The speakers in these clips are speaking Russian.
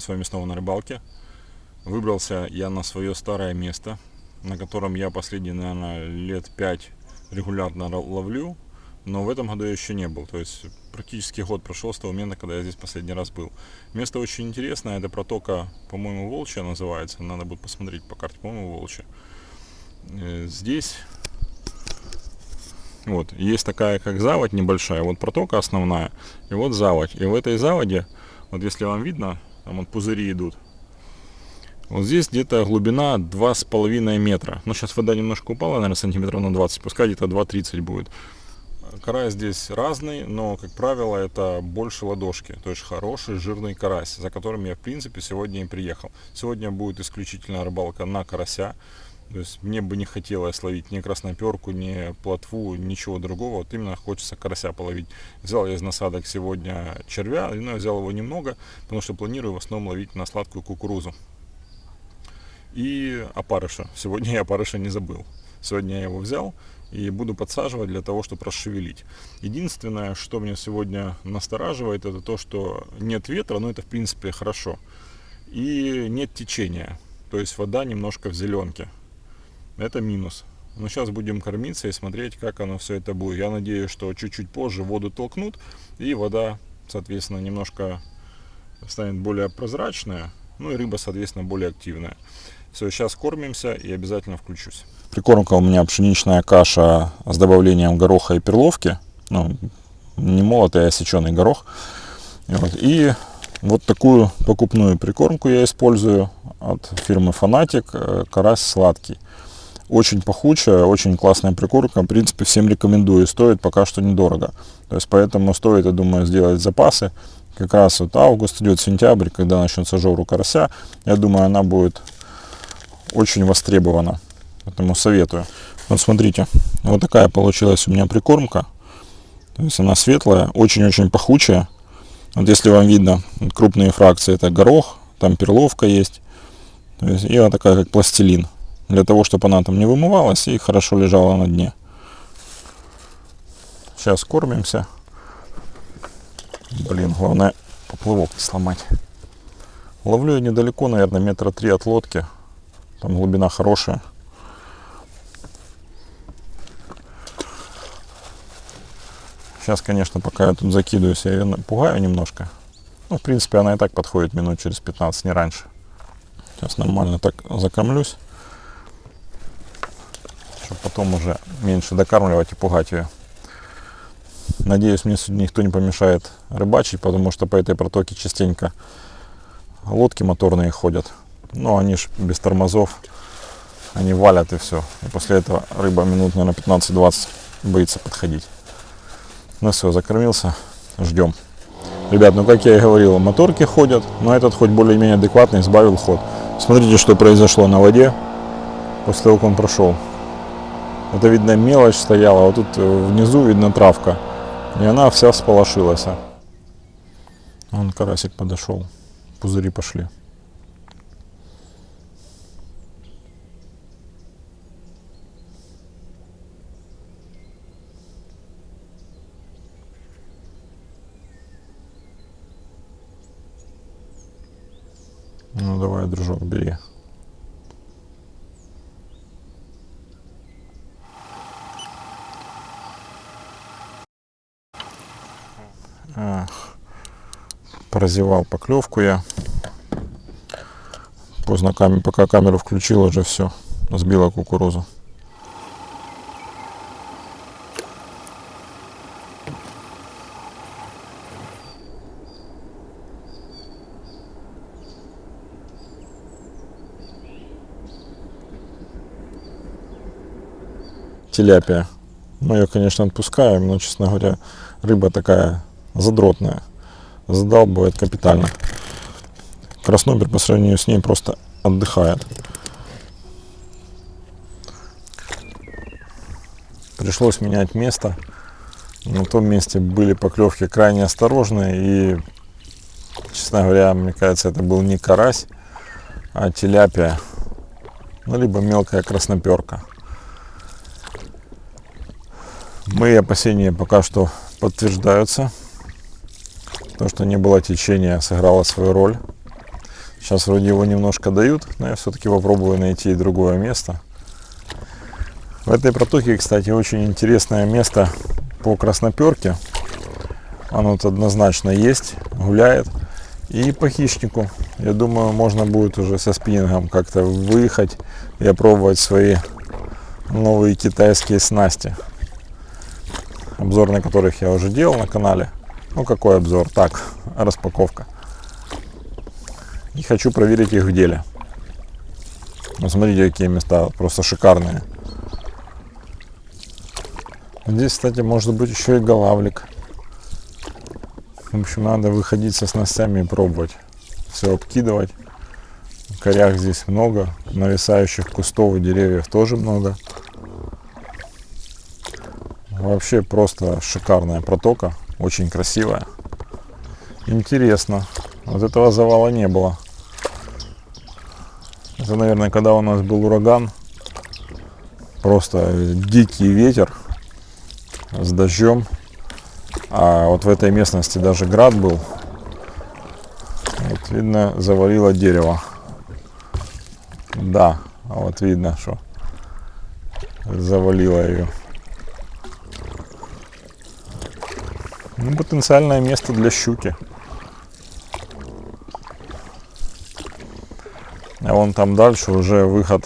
мы с вами снова на рыбалке. Выбрался я на свое старое место, на котором я последние, наверное, лет пять регулярно ловлю, но в этом году я еще не был. То есть практически год прошел с того момента, когда я здесь последний раз был. Место очень интересное, это протока, по-моему, Волчья называется, надо будет посмотреть по карте, по-моему, Волчья. Э, здесь вот, есть такая как заводь небольшая, вот протока основная, и вот заводь. И в этой заводе, вот если вам видно, там вот пузыри идут. Вот здесь где-то глубина 2,5 метра. Ну, сейчас вода немножко упала, наверное, сантиметров на 20, пускай где-то 2,30 будет. Карась здесь разный, но, как правило, это больше ладошки. То есть хороший жирный карась, за которым я, в принципе, сегодня и приехал. Сегодня будет исключительно рыбалка на карася. То есть мне бы не хотелось ловить ни красноперку, ни плотву, ничего другого. Вот именно хочется карася половить. Взял я из насадок сегодня червя, но я взял его немного, потому что планирую в основном ловить на сладкую кукурузу. И опарыша. Сегодня я опарыша не забыл. Сегодня я его взял и буду подсаживать для того, чтобы расшевелить. Единственное, что меня сегодня настораживает, это то, что нет ветра, но это в принципе хорошо. И нет течения. То есть вода немножко в зеленке. Это минус. Но сейчас будем кормиться и смотреть, как оно все это будет. Я надеюсь, что чуть-чуть позже воду толкнут, и вода, соответственно, немножко станет более прозрачная, ну и рыба, соответственно, более активная. Все, сейчас кормимся и обязательно включусь. Прикормка у меня пшеничная каша с добавлением гороха и перловки. Ну, не молотый, а сеченый горох. Вот, и вот такую покупную прикормку я использую от фирмы Фанатик. Э, карась сладкий. Очень пахучая, очень классная прикормка. В принципе, всем рекомендую. Стоит пока что недорого. То есть, поэтому стоит, я думаю, сделать запасы. Как раз вот август идет, сентябрь, когда начнется жору карася. Я думаю, она будет очень востребована. Поэтому советую. Вот смотрите, вот такая получилась у меня прикормка. То есть она светлая, очень-очень пахучая. Вот если вам видно, крупные фракции это горох, там перловка есть. То есть, и она такая как пластилин для того, чтобы она там не вымывалась и хорошо лежала на дне. Сейчас кормимся. Блин, главное поплывок не сломать. Ловлю я недалеко, наверное, метра три от лодки. Там глубина хорошая. Сейчас, конечно, пока я тут закидываюсь, я ее пугаю немножко. Ну, в принципе, она и так подходит минут через 15, не раньше. Сейчас нормально так закормлюсь потом уже меньше докармливать и пугать ее. Надеюсь, мне сегодня никто не помешает рыбачить, потому что по этой протоке частенько лодки моторные ходят. Но они ж без тормозов, они валят и все. И после этого рыба минут, наверное, 15-20 боится подходить. Ну все, закормился, ждем. Ребят, ну как я и говорил, моторки ходят, но этот хоть более-менее адекватный, сбавил ход. Смотрите, что произошло на воде после того, как он прошел. Это, видно, мелочь стояла, вот тут э, внизу видно травка. И она вся сполошилась. Вон карасик подошел, пузыри пошли. Ну давай, дружок, бери. Прозевал поклевку я. Поздно камеру, пока камеру включил, уже все, сбила кукурузу. Теляпия. Мы ее, конечно, отпускаем, но, честно говоря, рыба такая задротная задалбывает капитально. Краснобер по сравнению с ней просто отдыхает. Пришлось менять место. На том месте были поклевки крайне осторожные и, честно говоря, мне кажется, это был не карась, а теляпия, ну, либо мелкая красноперка. Мои опасения пока что подтверждаются. То, что не было течения, сыграло свою роль. Сейчас вроде его немножко дают, но я все-таки попробую найти другое место. В этой протоке, кстати, очень интересное место по красноперке. Оно тут однозначно есть, гуляет. И по хищнику. Я думаю, можно будет уже со спиннингом как-то выехать и опробовать свои новые китайские снасти. Обзор на которых я уже делал на канале. Ну какой обзор? Так, распаковка. И хочу проверить их в деле. Ну, смотрите, какие места, просто шикарные. Здесь, кстати, может быть еще и голавлик. В общем, надо выходить со снастями и пробовать. Все обкидывать. Корях здесь много. Нависающих кустов и деревьев тоже много. Вообще просто шикарная протока. Очень красивая. Интересно. Вот этого завала не было. Это, наверное, когда у нас был ураган. Просто дикий ветер с дождем. А вот в этой местности даже град был. Вот видно, завалило дерево. Да, вот видно, что завалило ее. Ну, потенциальное место для щуки. А вон там дальше уже выход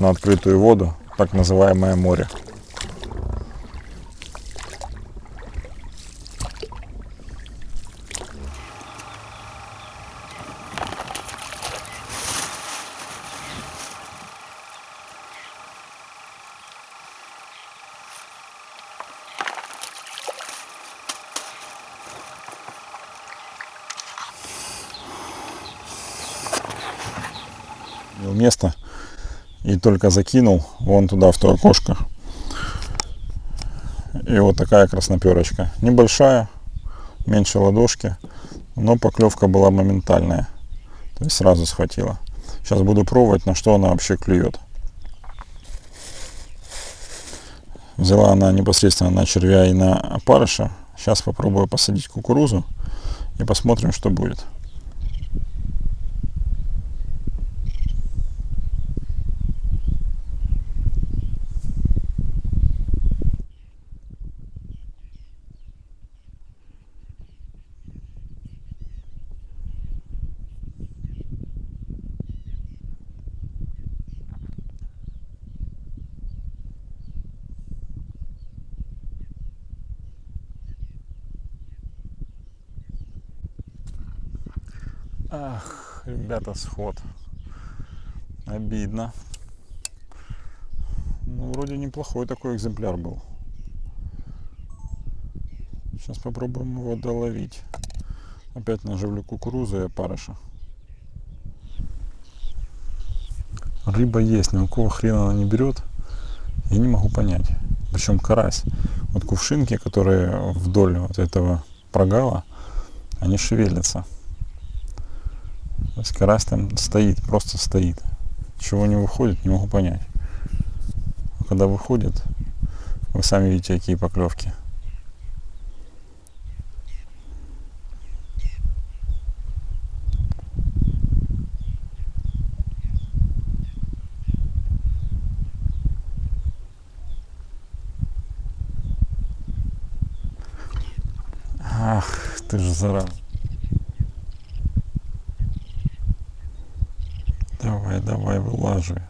на открытую воду, так называемое море. Место и только закинул вон туда в то окошко. И вот такая красноперочка. Небольшая меньше ладошки но поклевка была моментальная. То есть сразу схватила. Сейчас буду пробовать на что она вообще клюет. Взяла она непосредственно на червя и на опарыша. Сейчас попробую посадить кукурузу и посмотрим что будет Ах, ребята, сход. Обидно. Ну, вроде неплохой такой экземпляр был. Сейчас попробуем его доловить. Опять наживлю кукурузу и опарыша. Рыба есть, но какого хрена она не берет, я не могу понять. Причем карась. Вот кувшинки, которые вдоль вот этого прогала, они шевелятся. Карась там стоит, просто стоит. Чего не выходит, не могу понять. А когда выходит, вы сами видите, какие поклевки. Ах, ты же зараза. Давай, давай, вылаживай.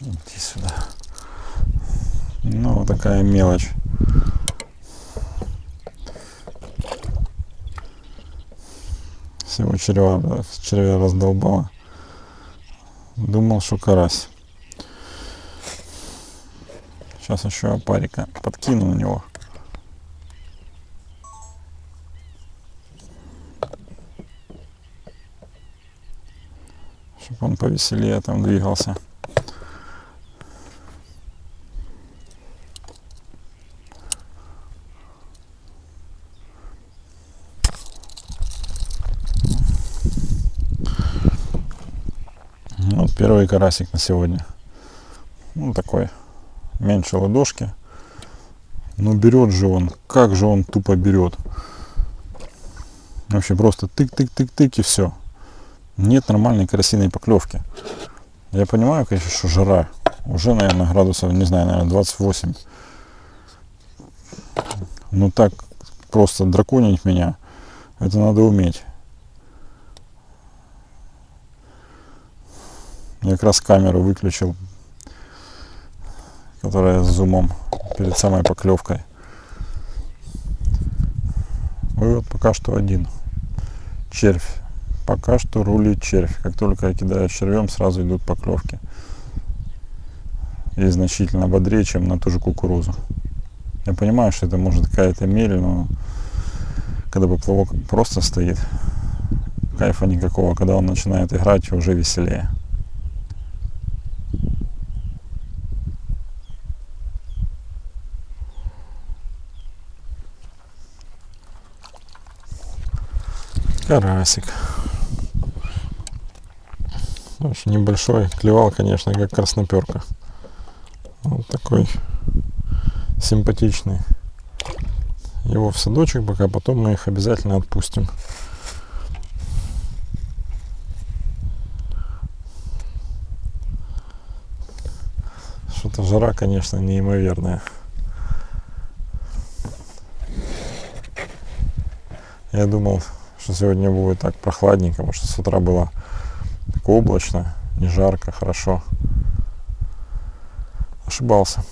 Иди сюда. Ну, вот такая мелочь. Всего червя, червя раздолбала. Думал, что карась. Сейчас еще парика подкину на него. Чтобы он повеселее там двигался. Вот первый карасик на сегодня. Ну такой меньше ладошки. Но берет же он, как же он тупо берет. Вообще просто тык-тык-тык-тык и все. Нет нормальной карасиной поклевки. Я понимаю, конечно, что жара. Уже, наверное, градусов, не знаю, наверное, 28. Ну так просто драконить меня, это надо уметь. Я как раз камеру выключил, которая с зумом перед самой поклевкой. Вывод пока что один. Червь. Пока что рулит червь. Как только я кидаю червем, сразу идут поклевки. И значительно бодрее, чем на ту же кукурузу. Я понимаю, что это может какая-то мерь, но когда поплавок просто стоит, кайфа никакого. Когда он начинает играть, уже веселее. Карасик. Очень небольшой, клевал, конечно, как красноперка. Вот такой симпатичный. Его в садочек пока, потом мы их обязательно отпустим. Что-то жара, конечно, неимоверная. Я думал, что сегодня будет так прохладненько, потому что с утра было так облачно, не жарко, хорошо. Ошибался.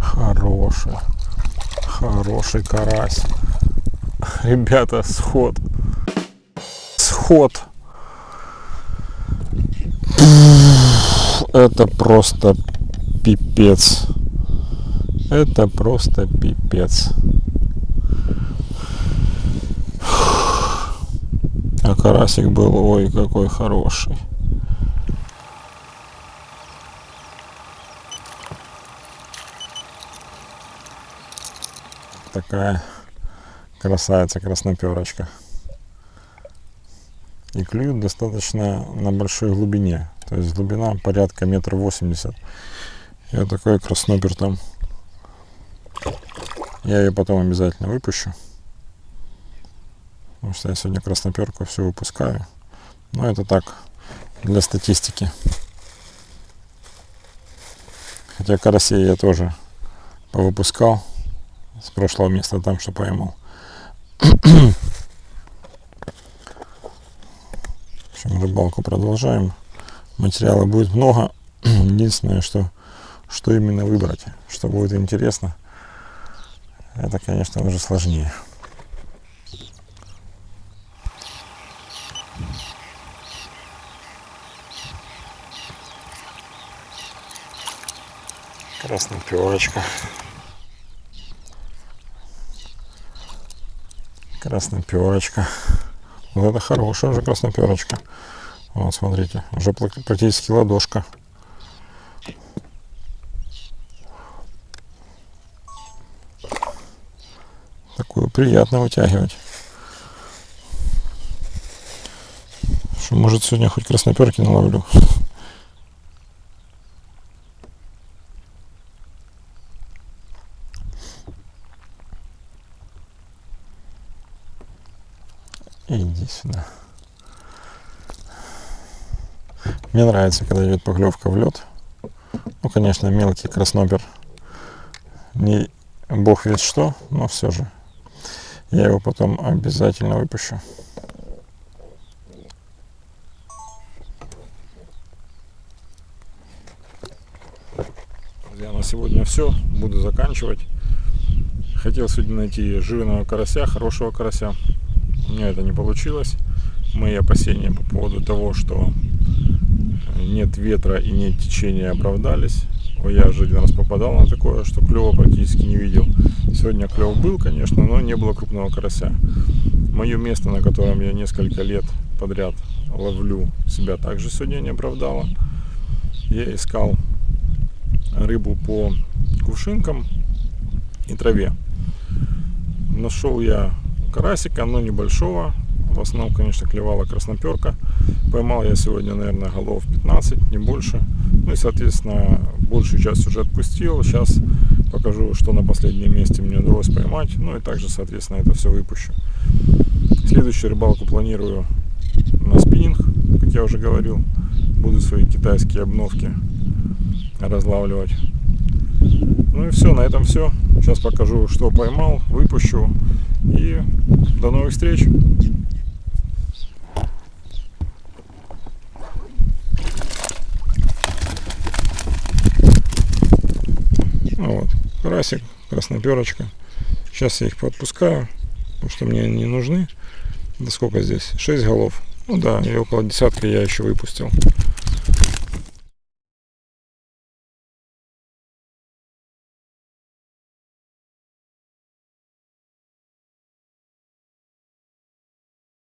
Хорошая. Хороший карась. Ребята, сход. Сход. Это просто пипец. Это просто пипец. А карасик был, ой, какой хороший. Такая красавица, красноперочка. И клюют достаточно на большой глубине. То есть глубина порядка метр восемьдесят. И вот такой краснопер там. Я ее потом обязательно выпущу. Потому что я сегодня красноперку все выпускаю. Но это так, для статистики. Хотя карасей я тоже повыпускал с прошлого места там, что поймал. В общем, рыбалку продолжаем. Материала будет много. Единственное, что, что именно выбрать, что будет интересно, это, конечно, уже сложнее. Красная пивочка. Красноперочка. Вот это хорошая уже красноперочка. Вот, смотрите, уже практически ладошка. Такую приятно вытягивать. Что, может, сегодня хоть красноперки наловлю. Иди сюда. Мне нравится, когда идет поклевка в лед. Ну, конечно, мелкий краснопер. Не бог ведь что, но все же. Я его потом обязательно выпущу. Друзья, на сегодня все. Буду заканчивать. Хотел сегодня найти жирного карася, хорошего карася. Меня это не получилось. Мои опасения по поводу того, что нет ветра и нет течения оправдались. Я уже один раз попадал на такое, что клева практически не видел. Сегодня клев был, конечно, но не было крупного карася. Мое место, на котором я несколько лет подряд ловлю, себя также сегодня не оправдало. я искал рыбу по кувшинкам и траве. Нашел я карасика, но небольшого. В основном, конечно, клевала красноперка. Поймал я сегодня, наверное, голов 15, не больше. Ну и, соответственно, большую часть уже отпустил. Сейчас покажу, что на последнем месте мне удалось поймать. Ну и также, соответственно, это все выпущу. Следующую рыбалку планирую на спиннинг, как я уже говорил. Буду свои китайские обновки разлавливать. Ну и все, на этом все. Сейчас покажу, что поймал, выпущу. И до новых встреч. Ну вот, карасик, красноперочка. Сейчас я их подпускаю, потому что мне они не нужны. Да сколько здесь? 6 голов. Ну да, и около десятка я еще выпустил.